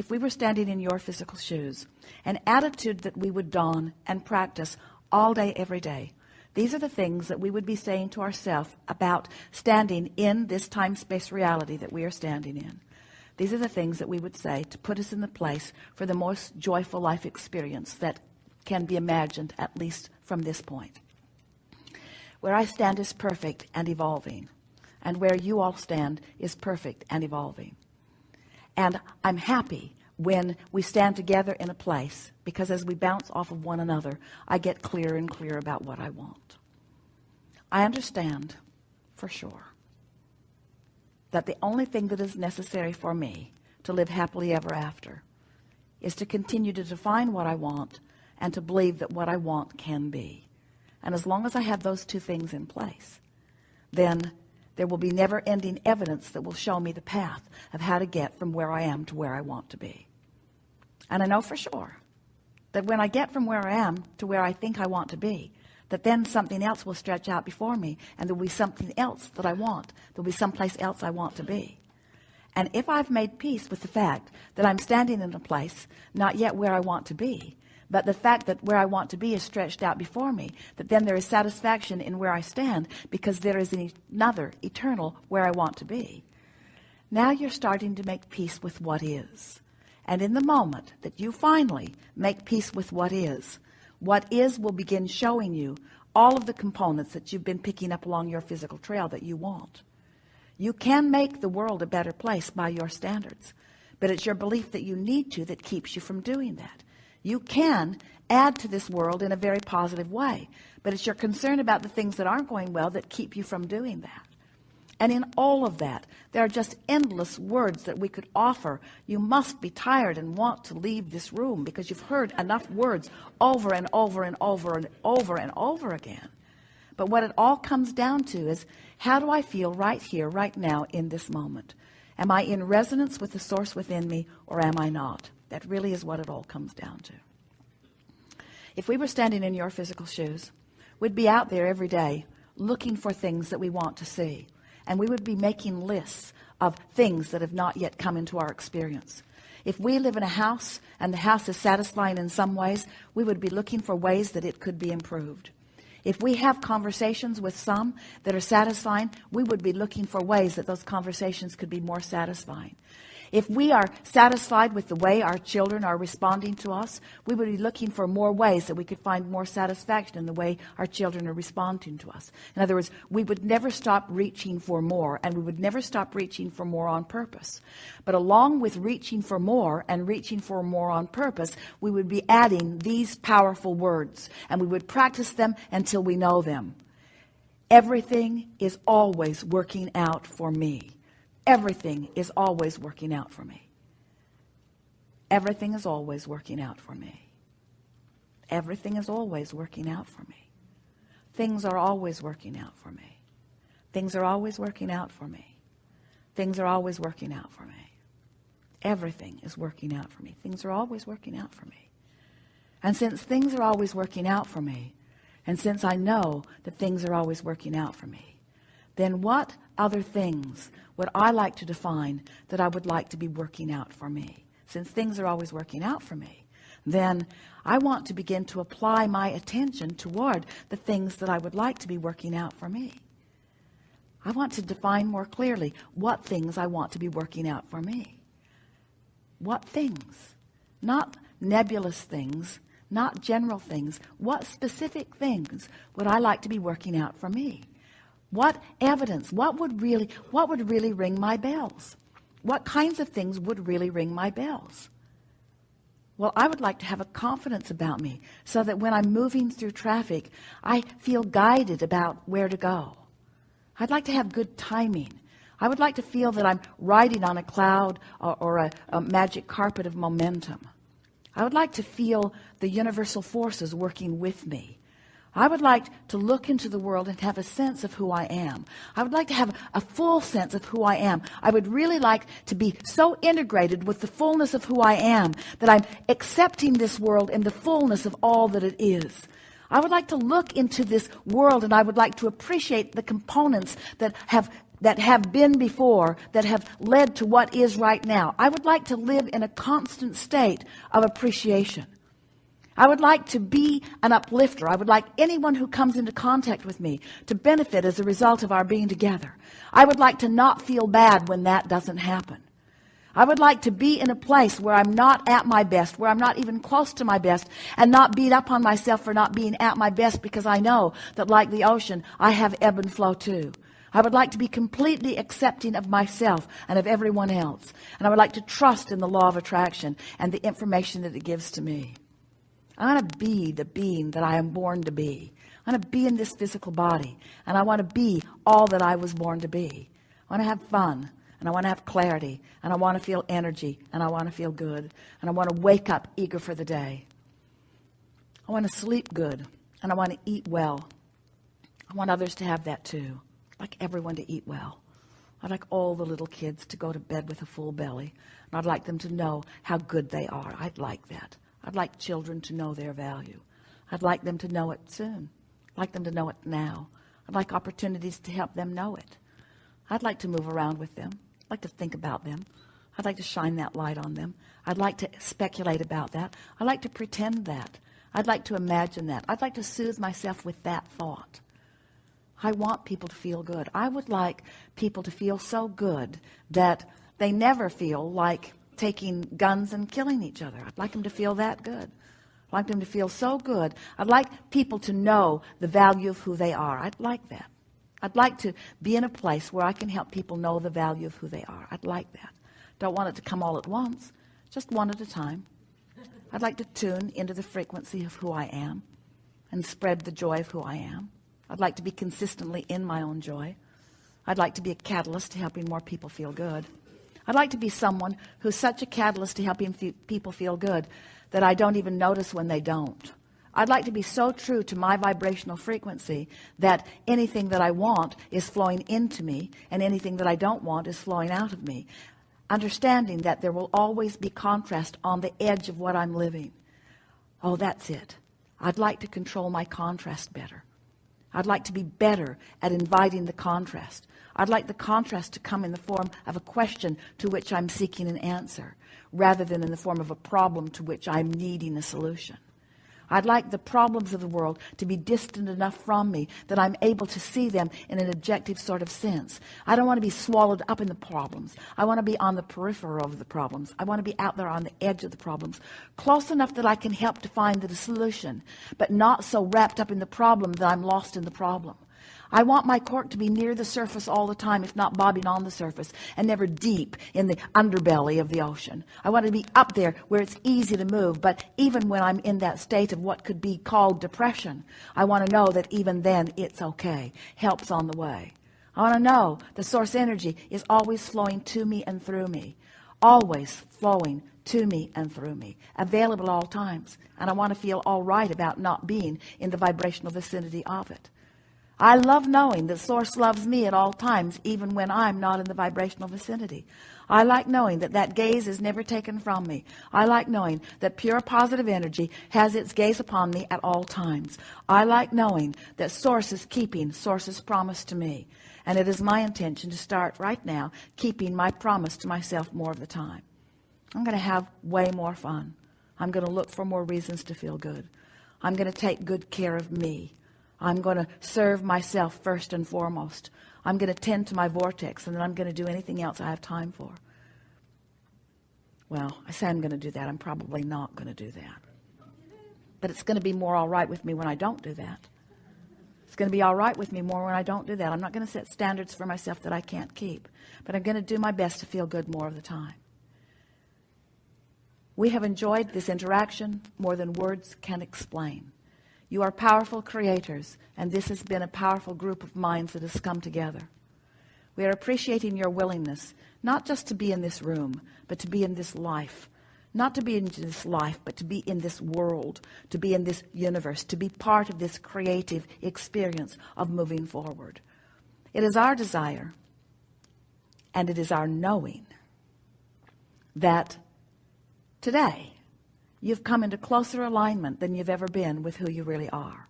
if we were standing in your physical shoes an attitude that we would don and practice all day every day. These are the things that we would be saying to ourselves about standing in this time-space reality that we are standing in. These are the things that we would say to put us in the place for the most joyful life experience that can be imagined at least from this point. Where I stand is perfect and evolving and where you all stand is perfect and evolving and I'm happy when we stand together in a place because as we bounce off of one another I get clearer and clearer about what I want. I understand for sure that the only thing that is necessary for me to live happily ever after is to continue to define what I want and to believe that what I want can be. And as long as I have those two things in place then there will be never-ending evidence that will show me the path of how to get from where I am to where I want to be. And I know for sure that when I get from where I am to where I think I want to be that then something else will stretch out before me and there'll be something else that I want. There'll be someplace else I want to be. And if I've made peace with the fact that I'm standing in a place not yet where I want to be but the fact that where I want to be is stretched out before me that then there is satisfaction in where I stand because there is another eternal where I want to be. Now you're starting to make peace with what is. And in the moment that you finally make peace with what is what is will begin showing you all of the components that you've been picking up along your physical trail that you want. You can make the world a better place by your standards but it's your belief that you need to that keeps you from doing that you can add to this world in a very positive way but it's your concern about the things that aren't going well that keep you from doing that. And in all of that there are just endless words that we could offer. You must be tired and want to leave this room because you've heard enough words over and over and over and over and over again. But what it all comes down to is how do I feel right here right now in this moment? Am I in resonance with the source within me or am I not that really is what it all comes down to. If we were standing in your physical shoes we'd be out there every day looking for things that we want to see. And we would be making lists of things that have not yet come into our experience. If we live in a house and the house is satisfying in some ways we would be looking for ways that it could be improved. If we have conversations with some that are satisfying we would be looking for ways that those conversations could be more satisfying if we are satisfied with the way our children are responding to us, we would be looking for more ways that we could find more satisfaction in the way our children are responding to us. In other words, we would never stop reaching for more and we would never stop reaching for more on purpose. But along with reaching for more and reaching for more on purpose, we would be adding these powerful words and we would practice them until we know them. Everything is always working out for me everything is always working out for me everything is always working out for me everything is always working out for me things are always working out for me things are always working out for me things are always working out for me everything is working out for me things are always working out for me and since things are always working out for me and since I know that things are always working out for me then what other things would I like to define that I would like to be working out for me. Since things are always working out for me then I want to begin to apply my attention toward the things that I would like to be working out for me. I want to define more clearly what things I want to be working out for me. What things? Not nebulous things not general things. What specific things would I like to be working out for me what evidence? What would really what would really ring my bells? What kinds of things would really ring my bells? Well I would like to have a confidence about me so that when I'm moving through traffic I feel guided about where to go. I'd like to have good timing. I would like to feel that I'm riding on a cloud or, or a, a magic carpet of momentum. I would like to feel the universal forces working with me I would like to look into the world and have a sense of who I am. I would like to have a full sense of who I am. I would really like to be so integrated with the fullness of who I am that I'm accepting this world in the fullness of all that it is. I would like to look into this world and I would like to appreciate the components that have that have been before that have led to what is right now I would like to live in a constant state of appreciation I would like to be an uplifter I would like anyone who comes into contact with me to benefit as a result of our being together I would like to not feel bad when that doesn't happen I would like to be in a place where I'm not at my best, where I'm not even close to my best, and not beat up on myself for not being at my best because I know that like the ocean, I have ebb and flow too. I would like to be completely accepting of myself and of everyone else. And I would like to trust in the law of attraction and the information that it gives to me. I want to be the being that I am born to be. I want to be in this physical body. And I want to be all that I was born to be. I want to have fun and I want to have clarity and I want to feel energy and I want to feel good and I want to wake up eager for the day I want to sleep good and I want to eat well I want others to have that too I'd like everyone to eat well I'd like all the little kids to go to bed with a full belly and I'd like them to know how good they are I'd like that I'd like children to know their value I'd like them to know it soon I'd like them to know it now I'd like opportunities to help them know it I'd like to move around with them I'd like to think about them. I'd like to shine that light on them. I'd like to speculate about that. I'd like to pretend that. I'd like to imagine that. I'd like to soothe myself with that thought. I want people to feel good. I would like people to feel so good that they never feel like taking guns and killing each other. I'd like them to feel that good. I'd like them to feel so good. I'd like people to know the value of who they are. I'd like that. I'd like to be in a place where I can help people know the value of who they are. I'd like that. Don't want it to come all at once, just one at a time. I'd like to tune into the frequency of who I am and spread the joy of who I am. I'd like to be consistently in my own joy. I'd like to be a catalyst to helping more people feel good. I'd like to be someone who's such a catalyst to helping people feel good that I don't even notice when they don't. I'd like to be so true to my vibrational frequency that anything that I want is flowing into me and anything that I don't want is flowing out of me. Understanding that there will always be contrast on the edge of what I'm living. Oh, that's it. I'd like to control my contrast better. I'd like to be better at inviting the contrast. I'd like the contrast to come in the form of a question to which I'm seeking an answer rather than in the form of a problem to which I'm needing a solution. I'd like the problems of the world to be distant enough from me that I'm able to see them in an objective sort of sense. I don't want to be swallowed up in the problems. I want to be on the periphery of the problems. I want to be out there on the edge of the problems, close enough that I can help to find the solution, but not so wrapped up in the problem that I'm lost in the problem. I want my cork to be near the surface all the time, if not bobbing on the surface, and never deep in the underbelly of the ocean. I want to be up there where it's easy to move, but even when I'm in that state of what could be called depression, I want to know that even then it's okay. Help's on the way. I want to know the source energy is always flowing to me and through me, always flowing to me and through me, available all times. And I want to feel all right about not being in the vibrational vicinity of it. I love knowing that source loves me at all times even when I'm not in the vibrational vicinity. I like knowing that that gaze is never taken from me. I like knowing that pure positive energy has its gaze upon me at all times. I like knowing that source is keeping source's promise to me. And it is my intention to start right now keeping my promise to myself more of the time. I'm going to have way more fun. I'm going to look for more reasons to feel good. I'm going to take good care of me I'm going to serve myself first and foremost. I'm going to tend to my vortex and then I'm going to do anything else I have time for. Well, I say I'm going to do that. I'm probably not going to do that. But it's going to be more all right with me when I don't do that. It's going to be all right with me more when I don't do that. I'm not going to set standards for myself that I can't keep. But I'm going to do my best to feel good more of the time. We have enjoyed this interaction more than words can explain. You are powerful creators, and this has been a powerful group of minds that has come together. We are appreciating your willingness, not just to be in this room, but to be in this life. Not to be in this life, but to be in this world, to be in this universe, to be part of this creative experience of moving forward. It is our desire, and it is our knowing that today you've come into closer alignment than you've ever been with who you really are.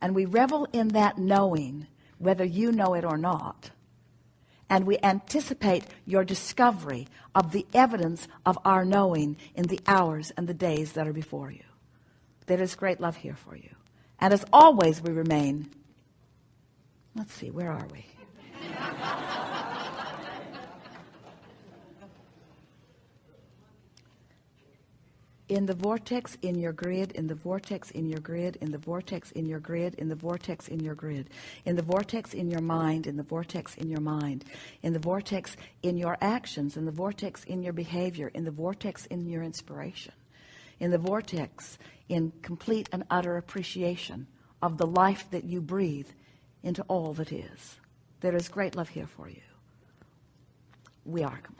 And we revel in that knowing, whether you know it or not, and we anticipate your discovery of the evidence of our knowing in the hours and the days that are before you. There is great love here for you. And as always, we remain. Let's see, where are we? In the vortex in your grid, in the vortex in your grid, in the vortex in your grid, in the vortex in your grid, in the vortex in your mind, in the vortex in your mind, in the vortex in your actions, in the vortex in your behavior, in the vortex in your inspiration, in the vortex in complete and utter appreciation of the life that you breathe into all that is. There is great love here for you. We are complete.